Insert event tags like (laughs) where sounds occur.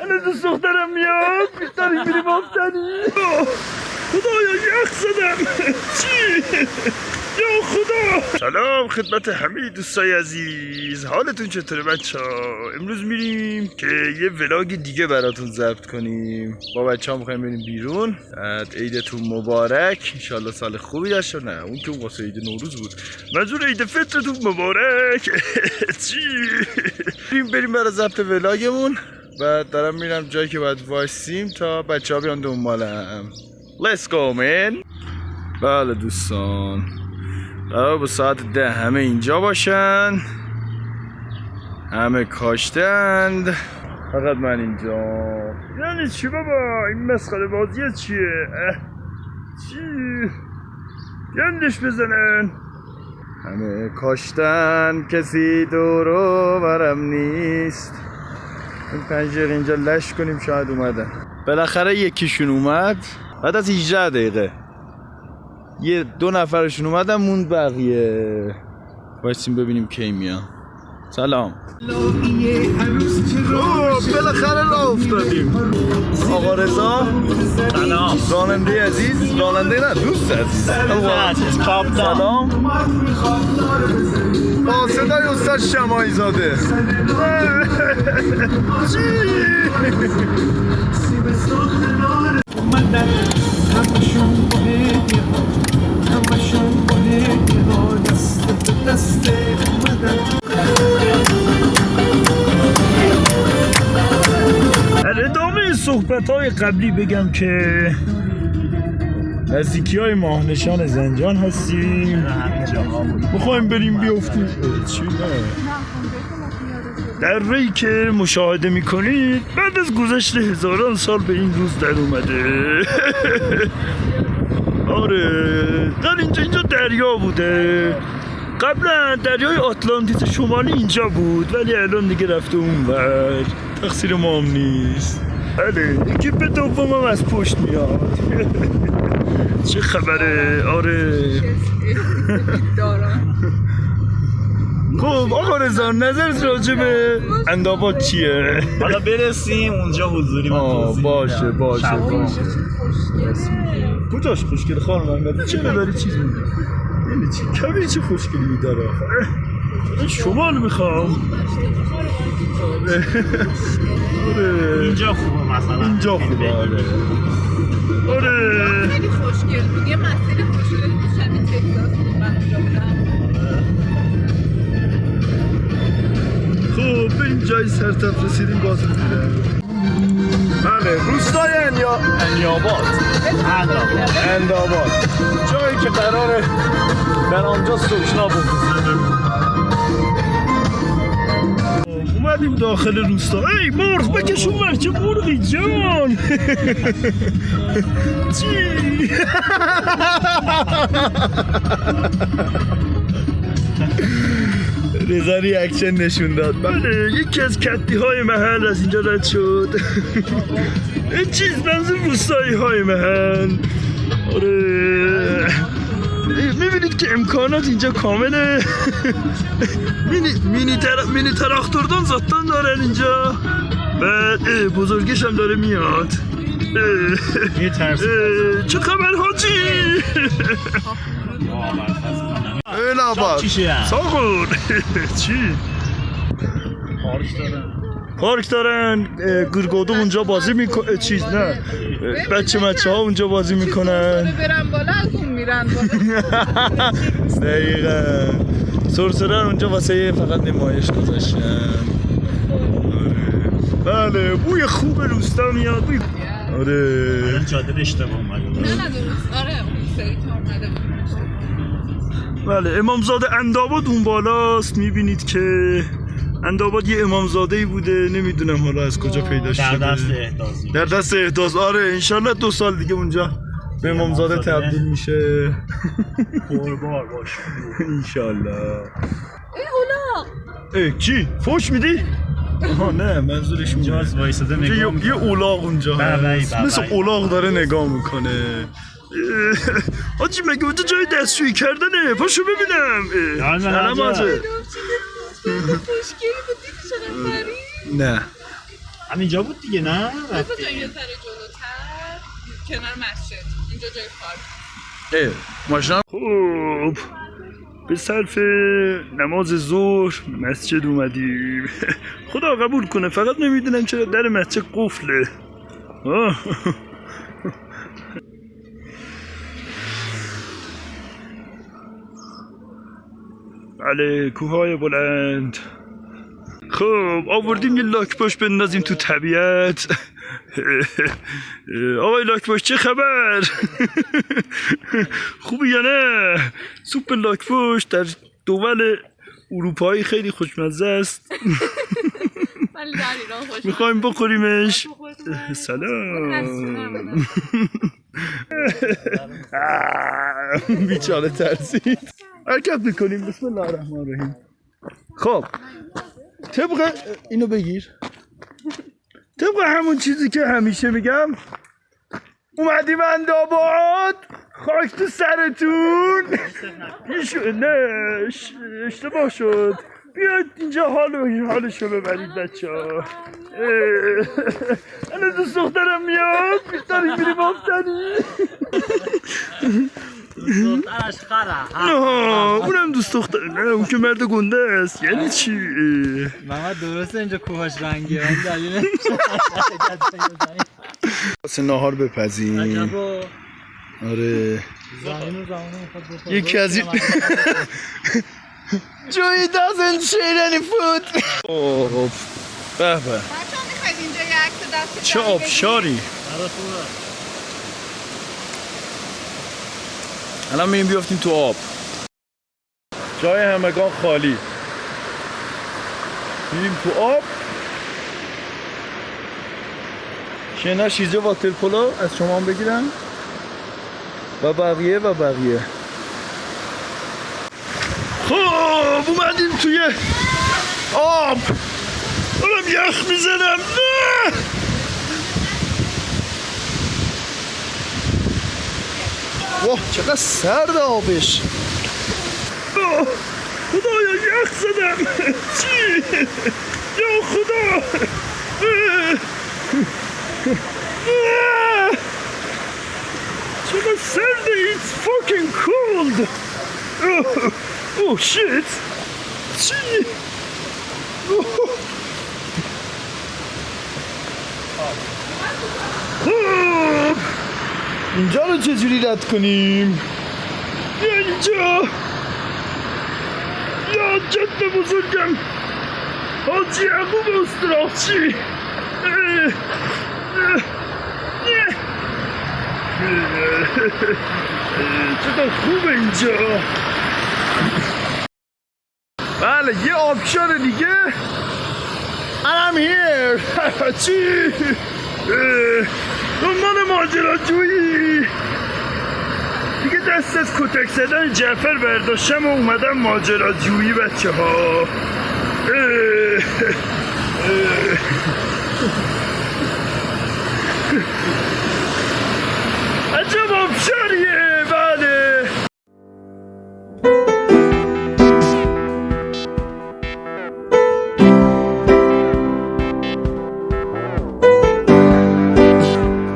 الان دوست دخترم میاد داریم میریم آفتنی خدایا یخ زدم چی؟ یا خدا! سلام خدمت همه دوستای عزیز. حالتون چطوره بچه ها؟ امروز میریم که یه ولاگ دیگه براتون ضبط کنیم. با بچه ها می‌خوایم بریم بیرون. عیدتون مبارک. انشالله سال خوبی داشته نه اون که واسه عید نوروز بود. منظور عید فطرتون مبارک. (laughs) چی؟ بریم بریم برای ضبط ولاگمون بعد دارم میرم جایی که باید وایسیم تا بچه ها بیان دنبالم. Let's go man. بله دوستان. قرار با ساعت ده همه اینجا باشن. همه کاشتند فقط من اینجا. یعنی چی بابا؟ این مسخره بازی چیه. چی؟ گندش بزنن. همه کاشتن. کسی دورو برم نیست. این پنجره اینجا لش کنیم شاید اومدن بالاخره یکیشون اومد. بعد از 18 دقیقه. یه دو نفرشون اومدن موند بقیه. بایستیم ببینیم کی میان سلام. بالاخره راه افتادیم. آقا رضا. سلام. راننده عزیز. راننده نه دوست عزیز. سلام. با صدای استاد شمایی زاده اومدن همشون (laughs) با صحبت های قبلی بگم که نزدیکی های ماهنشان زنجان هستیم. می‌خوایم بریم بیافتیم در ری که مشاهده می‌کنید بعد از گذشت هزاران سال به این روز در اومده. (laughs) آره در اینجا اینجا دریا بوده. قبلا دریای آتلانتیس شمالی اینجا بود ولی الان دیگه رفته اونور. تقصیر ما هم نیست. بله یکی به دومم از پشت میاد؟ چه خبره؟ آره. (laughs) خب آقا رضا نظرت راجع به انداباد چیه؟ حالا برسیم اونجا حضوری من توضیح باشه. باشه کجاش خوشگل؟ خانم چرا داری چیز میگی؟ یعنی چی کمی چه خوشگلی داره شمال می‌خوام. آره. آره اینجا خوبه مثلا. اینجا خوبه آره. آره. خیلی خوشگل بود. یه مسیر خوشگل بود. شبیه تگزاس بود. من اونجا بودم. خب به این جای سرتف رسیدیم باز میرم بله روستای انیا انیاباد. انداباد جایی که قراره در آنجا سکنا بکنیم اومدیم داخل روستا. ای مرغ بکش اونور چه مرغی جان. (laughs) چی؟ (laughs) رضا ریاکشن نشون داد. بله یکی از کتی های محل از اینجا رد شد. (laughs) این چیز منظور روستایی های محل. آره. می‌بینید که امکانات اینجا کامله. مینی مینی, تر... مینی تراکتوردان زاتان دارن اینجا. بعد اه، بزرگش هم داره میاد. چه خبر حاجی؟ ای نباد چیشه؟ ساغون (laughs) چی؟ پارک دارن گرگودو اونجا بازی می‌کنه چیز نه بچه مچه ها اونجا بازی می‌کنن. برن بالا از اون میرن بالا. (laughs) دقیقا. سرسره اونجا واسه فقط نمایش گذاشتن. آره. بله بوی خوب روستا میاد. بوی آره. الان جاده اشتباه اومده. نه نه درست. آره اون سری. بله امامزاده انداباد اون بالاست می‌بینید که انداباد یه امامزاده ای بوده نمی‌دونم حالا از کجا پیدا در شده. دست احداث در دست احداث آره انشالله دو سال دیگه اونجا به امامزاده. تبدیل میشه. پربار باش. انشالله. ای اولاق ای چی؟ فوش میدی؟ آها نه منظورش اینجا اونه از وایساده اونجا نگاه یه. اولاغ اونجا هست. مثل اولاغ داره نگاه می‌کنه. آجی مگه اونجا جای دستشویی کردنه؟ پاشو ببینم. سلام چیز خوشگلی بود دیدی چقدر پری نه. همینجا بود دیگه نه؟ رضا رفتی. یه ذره جلوتر کنار مسجد. اینجا جای پارک. ماشنا خوب به صرف نماز ظهر مسجد اومدیم. (laughs) خدا قبول کنه فقط نمی‌دونم چرا در مسجد قفله. بله کوههای بلند. خب آوردیم یه لاک باش بندازیم تو طبیعت. (laughs) آقای لاک باش چه خبر؟ (laughs) خوبی یا نه؟ سوپ لاک باش در دول اروپایی خیلی خوشمزه است. (laughs) می‌خوایم بخوریمش. سلام. بیچاره ترسید. حرکت می‌کنیم. بسم الله الرحمن الرحیم. خب. طبق اینو بگیر. طبق همون چیزی که همیشه میگم اومدیم انداباد. خاک تو سرتون. نه اشتباه شد. بیاید اینجا حال حالشو ببرید بچه ها. الان دوست دخترم میاد. داریم میریم آفتنی دخترش خره. نه اونم دوست دختر نه اون که مرد گنده است. یعنی چی. محمد درسته اینجا کوهاش رنگیه ولی دلیل واسه نهار بپزیم. عجبا آره. یکی از doesn't share any food خب به به. بچه ها می‌خواید اینجا یه عکس دست چه؟ آبشاری آره خوبه الان میریم بیافتیم تو آب. جای همگان خالی. میریم تو آب. شنا شیزه واتر پولو از شما هم بگیرم و بقیه و بقیه. خب اومدیم توی آب. دارم یخ می‌زنم. نه! Wow, czeka serda obyś. Oh, no, chudojo, ja chcę tam. Ci, jo, chudo. Czeka ah. serda, it's fucking cold. Oh, oh shit. Ci. Oh. Ah. اینجا رو چجوری رد کنیم؟ اینجا! یا جد بزرگم! حاجی یعقوب. اه، چقدر خوبه اینجا؟ بله یه آبشار دیگه. I'm here. (laughs) چی؟ دنبال ماجراجویی. دیگه دست از کتک زدن جعفر برداشتم و اومدم ماجراجویی بچه ها عجب آبشار